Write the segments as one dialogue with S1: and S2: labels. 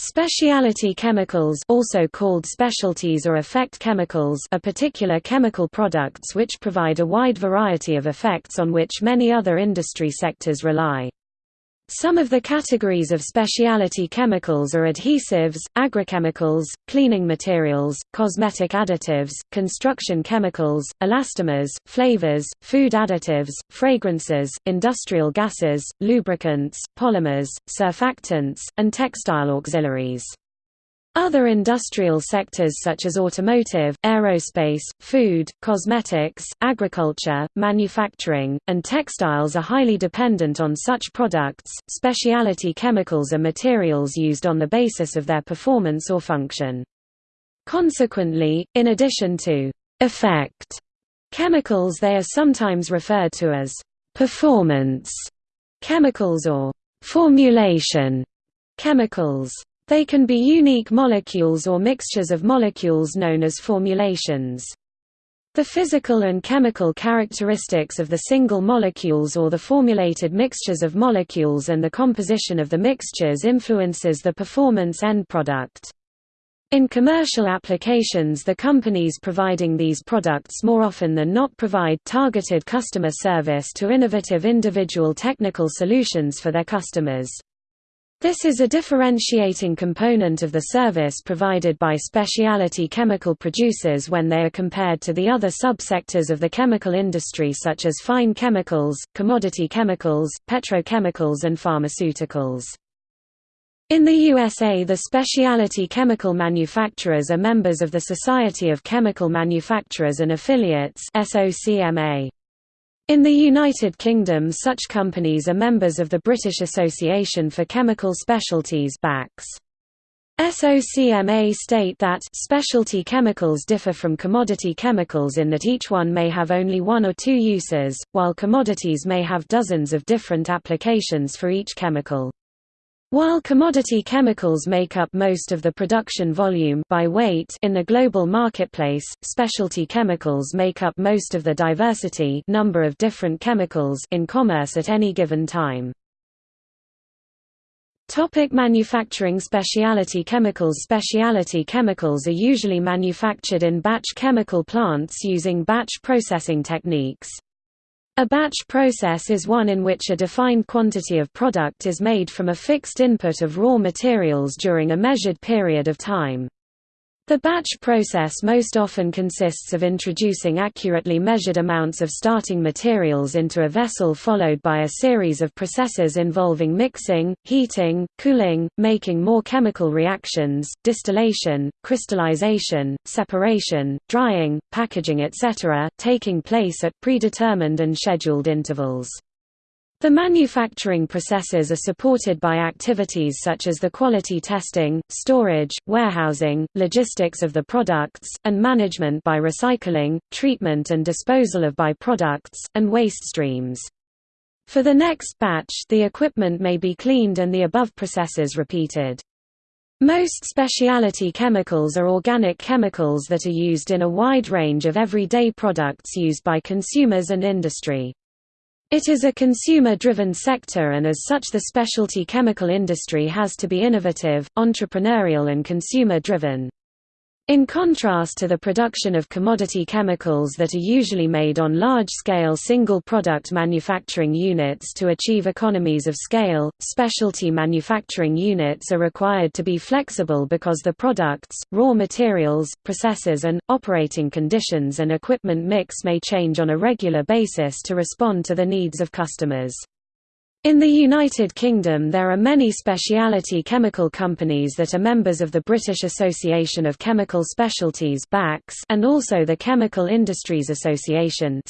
S1: Specialty chemicals also called specialties or effect chemicals are particular chemical products which provide a wide variety of effects on which many other industry sectors rely. Some of the categories of specialty chemicals are adhesives, agrochemicals, cleaning materials, cosmetic additives, construction chemicals, elastomers, flavors, food additives, fragrances, industrial gases, lubricants, polymers, surfactants, and textile auxiliaries. Other industrial sectors such as automotive, aerospace, food, cosmetics, agriculture, manufacturing, and textiles are highly dependent on such products. Specialty chemicals are materials used on the basis of their performance or function. Consequently, in addition to effect chemicals they are sometimes referred to as performance chemicals or formulation chemicals. They can be unique molecules or mixtures of molecules known as formulations. The physical and chemical characteristics of the single molecules or the formulated mixtures of molecules and the composition of the mixtures influences the performance end product. In commercial applications the companies providing these products more often than not provide targeted customer service to innovative individual technical solutions for their customers. This is a differentiating component of the service provided by specialty chemical producers when they are compared to the other subsectors of the chemical industry such as fine chemicals, commodity chemicals, petrochemicals and pharmaceuticals. In the USA the specialty chemical manufacturers are members of the Society of Chemical Manufacturers and Affiliates SOCMA. In the United Kingdom such companies are members of the British Association for Chemical Specialties BACS. SOCMA state that specialty chemicals differ from commodity chemicals in that each one may have only one or two uses, while commodities may have dozens of different applications for each chemical. While commodity chemicals make up most of the production volume by weight in the global marketplace, specialty chemicals make up most of the diversity number of different chemicals in commerce at any given time. Topic manufacturing Specialty chemicals Specialty chemicals are usually manufactured in batch chemical plants using batch processing techniques. A batch process is one in which a defined quantity of product is made from a fixed input of raw materials during a measured period of time. The batch process most often consists of introducing accurately measured amounts of starting materials into a vessel followed by a series of processes involving mixing, heating, cooling, making more chemical reactions, distillation, crystallization, separation, drying, packaging etc., taking place at predetermined and scheduled intervals. The manufacturing processes are supported by activities such as the quality testing, storage, warehousing, logistics of the products, and management by recycling, treatment and disposal of byproducts, and waste streams. For the next batch the equipment may be cleaned and the above processes repeated. Most specialty chemicals are organic chemicals that are used in a wide range of everyday products used by consumers and industry. It is a consumer-driven sector and as such the specialty chemical industry has to be innovative, entrepreneurial and consumer-driven. In contrast to the production of commodity chemicals that are usually made on large-scale single-product manufacturing units to achieve economies of scale, specialty manufacturing units are required to be flexible because the products, raw materials, processes and, operating conditions and equipment mix may change on a regular basis to respond to the needs of customers. In the United Kingdom there are many specialty chemical companies that are members of the British Association of Chemical Specialties and also the Chemical Industries Association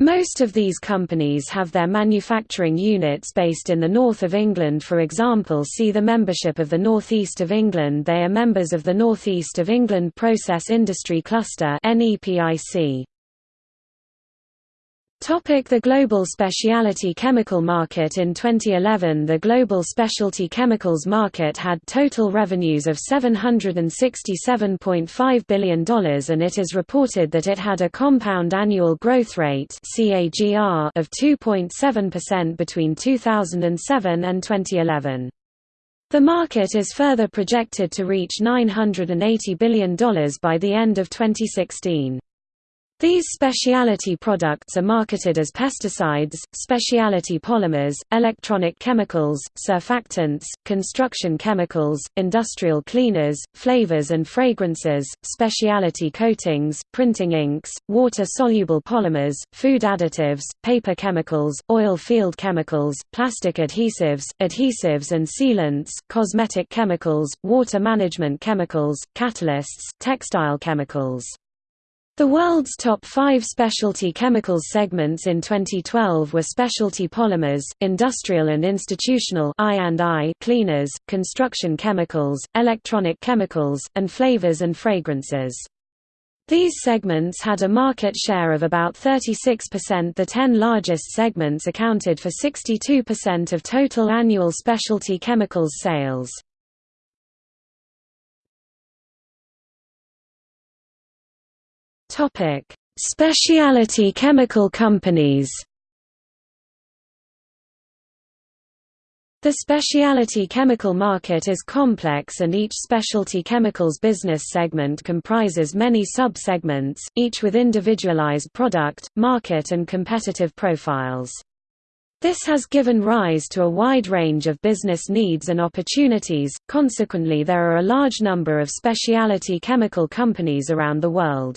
S1: Most of these companies have their manufacturing units based in the north of England. For example see the membership of the North East of England. They are members of the North East of England Process Industry Cluster NEPIC. The global specialty chemical market In 2011 the global specialty chemicals market had total revenues of $767.5 billion and it is reported that it had a compound annual growth rate of 2.7% between 2007 and 2011. The market is further projected to reach $980 billion by the end of 2016. These specialty products are marketed as pesticides, specialty polymers, electronic chemicals, surfactants, construction chemicals, industrial cleaners, flavors and fragrances, specialty coatings, printing inks, water-soluble polymers, food additives, paper chemicals, oil field chemicals, plastic adhesives, adhesives and sealants, cosmetic chemicals, water management chemicals, catalysts, textile chemicals. The world's top five specialty chemicals segments in 2012 were specialty polymers, industrial and institutional I cleaners, construction chemicals, electronic chemicals, and flavors and fragrances. These segments had a market share of about 36% The ten largest segments accounted for 62% of total annual specialty chemicals sales. Topic: Specialty chemical companies. The specialty chemical market is complex and each specialty chemicals business segment comprises many sub-segments, each with individualized product, market and competitive profiles. This has given rise to a wide range of business needs and opportunities, consequently there are a large number of specialty chemical companies around the world.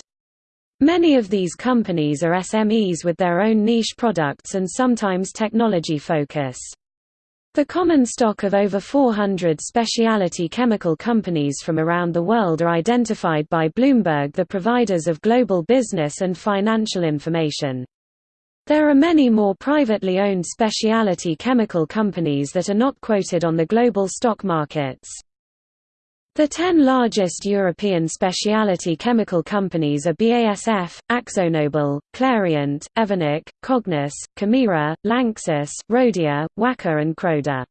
S1: Many of these companies are SMEs with their own niche products and sometimes technology focus. The common stock of over 400 specialty chemical companies from around the world are identified by Bloomberg the providers of global business and financial information. There are many more privately owned specialty chemical companies that are not quoted on the global stock markets. The ten largest European specialty chemical companies are BASF, AkzoNobel, Clariant, Evonik, Cognis, Kemira, Lanxess, Rhodia, Wacker and Croda.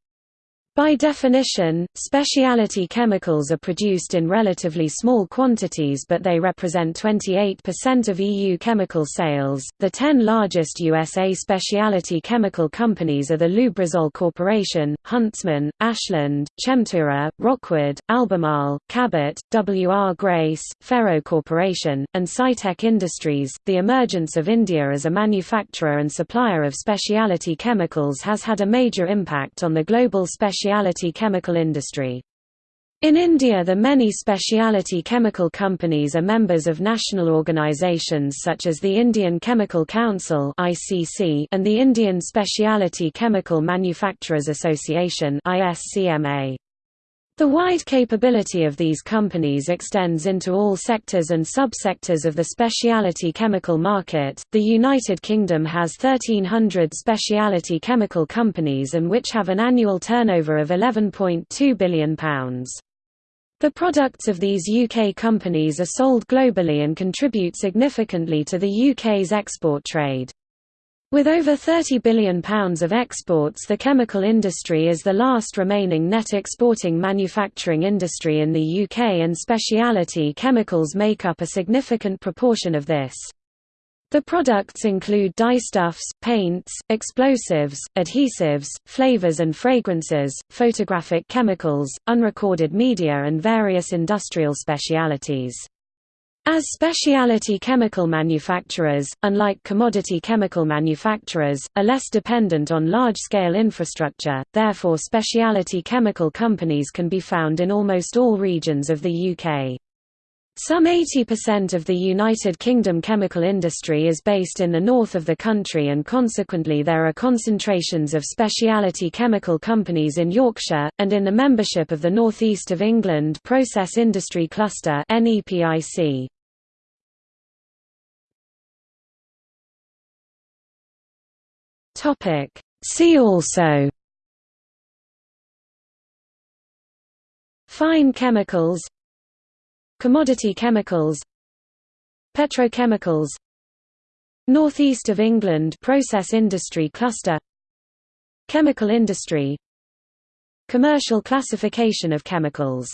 S1: By definition, specialty chemicals are produced in relatively small quantities but they represent 28% of EU chemical sales. The 10 largest USA specialty chemical companies are the Lubrizol Corporation, Huntsman, Ashland, Chemtura, Rockwood, Albemarle, Cabot, W.R. Grace, Ferro Corporation, and Cytec Industries. The emergence of India as a manufacturer and supplier of specialty chemicals has had a major impact on the global specialty specialty chemical industry. In India the many specialty chemical companies are members of national organizations such as the Indian Chemical Council and the Indian Specialty Chemical Manufacturers Association ISCMA. The wide capability of these companies extends into all sectors and subsectors of the specialty chemical market. The United Kingdom has 1,300 specialty chemical companies and which have an annual turnover of £11.2 billion. The products of these UK companies are sold globally and contribute significantly to the UK's export trade. With over £30 billion of exports the chemical industry is the last remaining net exporting manufacturing industry in the UK and specialty chemicals make up a significant proportion of this. The products include dyestuffs, paints, explosives, adhesives, flavors and fragrances, photographic chemicals, unrecorded media and various industrial specialities. As specialty chemical manufacturers, unlike commodity chemical manufacturers, are less dependent on large-scale infrastructure, therefore specialty chemical companies can be found in almost all regions of the UK. Some 80% of the United Kingdom chemical industry is based in the north of the country and consequently there are concentrations of specialty chemical companies in Yorkshire, and in the membership of the North East of England Process Industry Cluster. See also Fine chemicals Commodity chemicals. Petrochemicals. Northeast of England Process Industry Cluster. Chemical industry. Commercial classification of chemicals